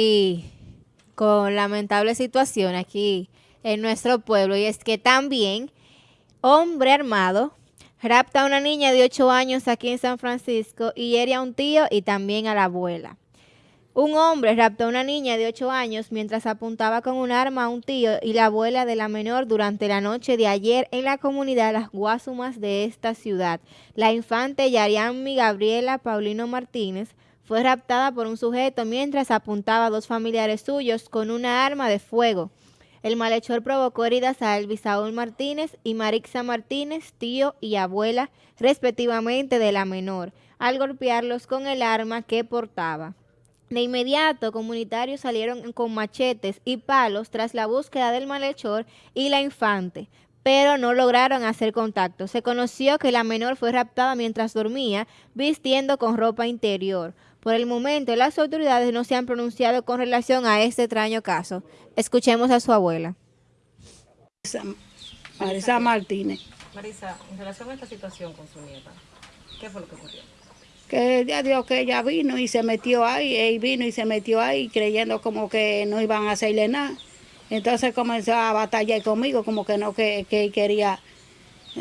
y con lamentable situación aquí en nuestro pueblo y es que también hombre armado rapta a una niña de 8 años aquí en San Francisco y hiere a un tío y también a la abuela. Un hombre raptó a una niña de 8 años mientras apuntaba con un arma a un tío y la abuela de la menor durante la noche de ayer en la comunidad Las Guasumas de esta ciudad. La infante Yarianmi Gabriela Paulino Martínez fue raptada por un sujeto mientras apuntaba a dos familiares suyos con una arma de fuego. El malhechor provocó heridas a Elvis Saúl Martínez y Marixa Martínez, tío y abuela, respectivamente de la menor, al golpearlos con el arma que portaba. De inmediato, comunitarios salieron con machetes y palos tras la búsqueda del malhechor y la infante, pero no lograron hacer contacto. Se conoció que la menor fue raptada mientras dormía, vistiendo con ropa interior. Por el momento, las autoridades no se han pronunciado con relación a este extraño caso. Escuchemos a su abuela. Marisa Martínez. Marisa, en relación a esta situación con su nieta, ¿qué fue lo que ocurrió? Que ya dijo que ella vino y se metió ahí, él vino y se metió ahí creyendo como que no iban a hacerle nada. Entonces comenzó a batallar conmigo, como que no, que, que quería,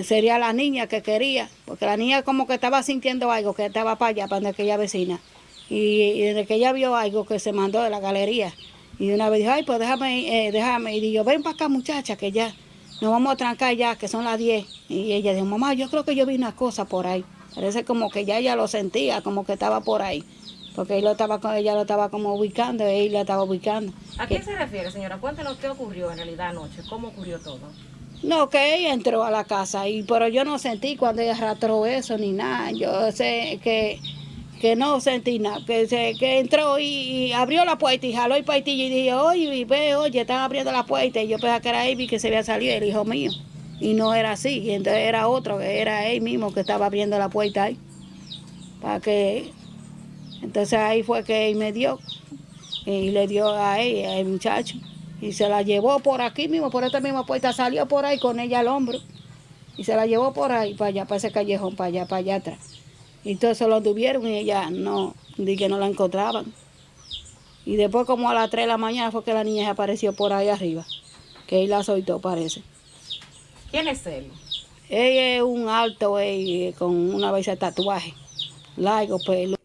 sería la niña que quería, porque la niña como que estaba sintiendo algo, que estaba para allá, para aquella vecina. Y, desde que ella vio algo que se mandó de la galería, y una vez dijo, ay, pues déjame, eh, déjame. Y digo, ven para acá muchacha, que ya nos vamos a trancar ya, que son las 10. Y ella dijo, mamá, yo creo que yo vi una cosa por ahí. Parece como que ya ella lo sentía, como que estaba por ahí. Porque él lo estaba, ella lo estaba como ubicando, él la estaba ubicando. ¿A qué se refiere, señora? Cuéntanos qué ocurrió en realidad anoche, cómo ocurrió todo. No, que ella entró a la casa, y pero yo no sentí cuando ella arrastró eso ni nada. Yo sé que que no sentí nada, que, se, que entró y, abrió la puerta y jaló el paitillo y dije, oye, ve, oye, están abriendo la puerta y yo pensaba que era Amy que se había salido, el hijo mío, y no era así, y entonces era otro, que era él mismo que estaba abriendo la puerta ahí, para que, entonces ahí fue que él me dio, y le dio a él, al muchacho, y se la llevó por aquí mismo, por esta misma puerta, salió por ahí con ella al hombro, y se la llevó por ahí, para allá, para ese callejón, para allá, para allá atrás. Y entonces lo tuvieron y ella no, di que no la encontraban. Y después como a las 3 de la mañana fue que la niña apareció por ahí arriba, que él la soltó parece. ¿Quién es él? Él es un alto él, con una vez de tatuaje, largo pelo.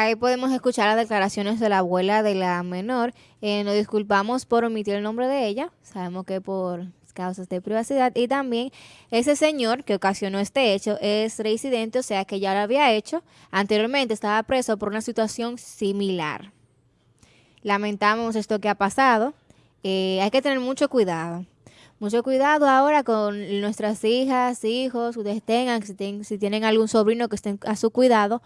Ahí podemos escuchar las declaraciones de la abuela de la menor. Eh, nos disculpamos por omitir el nombre de ella. Sabemos que por causas de privacidad y también ese señor que ocasionó este hecho es residente, o sea que ya lo había hecho anteriormente, estaba preso por una situación similar. Lamentamos esto que ha pasado, eh, hay que tener mucho cuidado. Mucho cuidado ahora con nuestras hijas, hijos, ustedes tengan, si, si tienen algún sobrino que estén a su cuidado,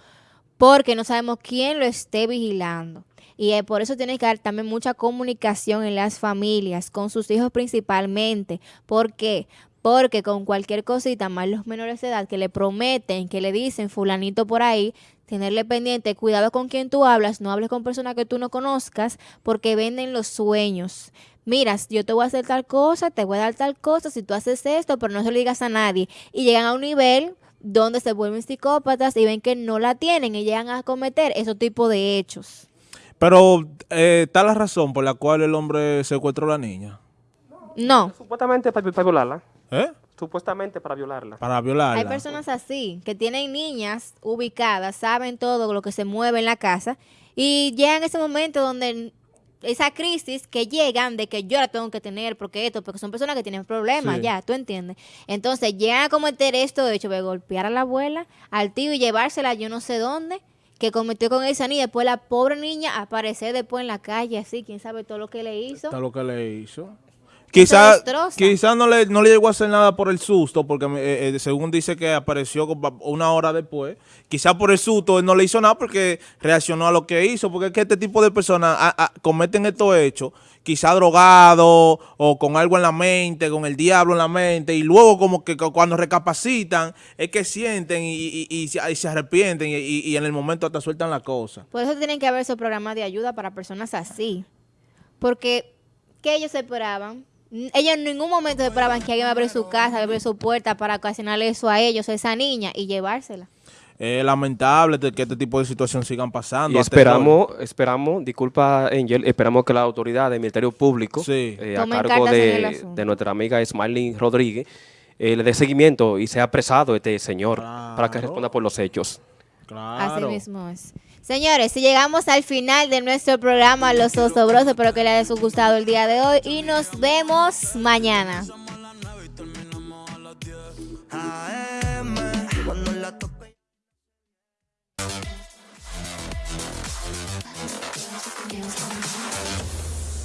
porque no sabemos quién lo esté vigilando. Y eh, por eso tiene que haber también mucha comunicación en las familias, con sus hijos principalmente. ¿Por qué? Porque con cualquier cosita, más los menores de edad que le prometen, que le dicen fulanito por ahí, tenerle pendiente, cuidado con quien tú hablas, no hables con personas que tú no conozcas, porque venden los sueños. Mira, yo te voy a hacer tal cosa, te voy a dar tal cosa, si tú haces esto, pero no se lo digas a nadie. Y llegan a un nivel donde se vuelven psicópatas y ven que no la tienen y llegan a cometer esos tipos de hechos. Pero eh, está la razón por la cual el hombre secuestró a la niña. No. Supuestamente para, violarla. ¿Eh? Supuestamente para violarla. Para violarla. Hay personas así, que tienen niñas ubicadas, saben todo lo que se mueve en la casa y llegan ese momento donde esa crisis que llegan de que yo la tengo que tener porque esto, porque son personas que tienen problemas, ya, tú entiendes. Entonces llegan a cometer esto, de hecho, de golpear a la abuela, al tío y llevársela yo no sé dónde que cometió con esa niña. Después la pobre niña aparecer después en la calle, así, quién sabe todo lo que le hizo. Todo lo que le hizo. Quizás quizá no, le, no le llegó a hacer nada por el susto, porque eh, eh, según dice que apareció una hora después. Quizás por el susto él no le hizo nada porque reaccionó a lo que hizo. Porque es que este tipo de personas cometen estos hechos, quizá drogado o con algo en la mente, con el diablo en la mente. Y luego como que cuando recapacitan es que sienten y, se arrepienten y, en el momento hasta sueltan la cosa. Por eso tienen que haber esos programas de ayuda para personas así. Porque, ¿qué ellos esperaban? Ellos en ningún momento esperaban que alguien abriera su casa, abriera su puerta para ocasionarle eso a ellos, a esa niña, y llevársela. es lamentable que este tipo de situaciones sigan pasando. Y esperamos, esperamos, disculpa Angel, esperamos que la autoridad del Ministerio Público, Sí. eh, a cargo de, nuestra amiga Smiley Rodríguez, eh, le dé seguimiento y sea apresado este señor para que responda por los hechos. Así mismo es. Señores, si llegamos al final de nuestro programa Los Osobrosos, espero que les haya gustado el día de hoy y nos vemos mañana.